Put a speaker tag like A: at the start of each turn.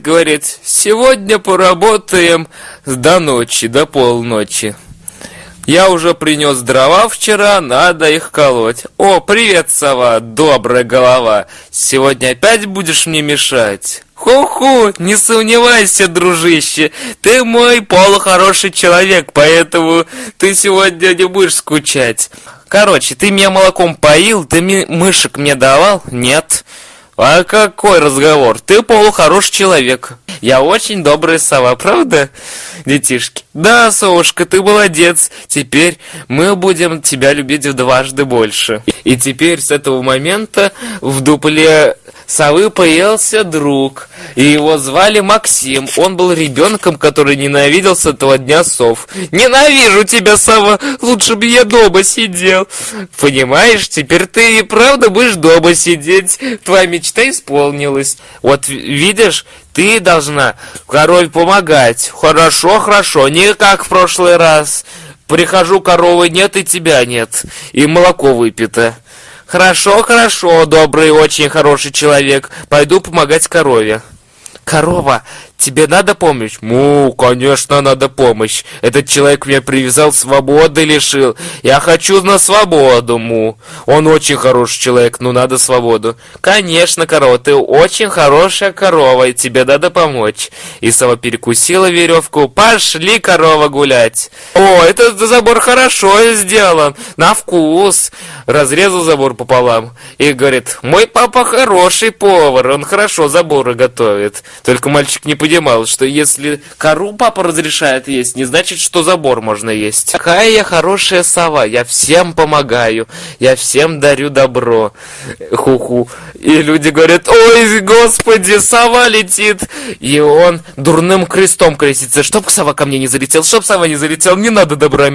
A: говорит, сегодня поработаем до ночи, до полночи. Я уже принес дрова вчера, надо их колоть. О, привет, сова, добрая голова. Сегодня опять будешь мне мешать? Ху-ху, не сомневайся, дружище, ты мой полухороший человек, поэтому ты сегодня не будешь скучать. Короче, ты меня молоком поил, ты мышек мне давал? Нет. А какой разговор? Ты полухороший человек. Я очень добрая сова, правда, детишки? Да, совушка, ты молодец. Теперь мы будем тебя любить в дважды больше. И теперь с этого момента в дупле совы появился друг, и его звали Максим. Он был ребенком, который ненавидел с этого дня сов. «Ненавижу тебя, сова! Лучше бы я дома сидел!» «Понимаешь, теперь ты и правда будешь дома сидеть. Твоя мечта исполнилась. Вот видишь, ты должна корове помогать. Хорошо, хорошо, не как в прошлый раз. Прихожу, коровы нет и тебя нет, и молоко выпито». Хорошо, хорошо, добрый, очень хороший человек. Пойду помогать корове. Корова, тебе надо помощь? Му, конечно, надо помощь. Этот человек меня привязал, свободы лишил. Я хочу на свободу, му. Он очень хороший человек, но надо свободу. Конечно, корова, ты очень хорошая корова, и тебе надо помочь. И сова перекусила веревку. Пошли, корова, гулять. О, этот забор хорошо сделан, на вкус. Разрезал забор пополам и говорит, мой папа хороший повар, он хорошо заборы готовит. Только мальчик не понимал, что если кору папа разрешает есть, не значит, что забор можно есть. Какая я хорошая сова, я всем помогаю, я всем дарю добро. Ху-ху. И люди говорят, ой, господи, сова летит. И он дурным крестом крестится, чтоб сова ко мне не залетел, чтоб сова не залетел, не надо добра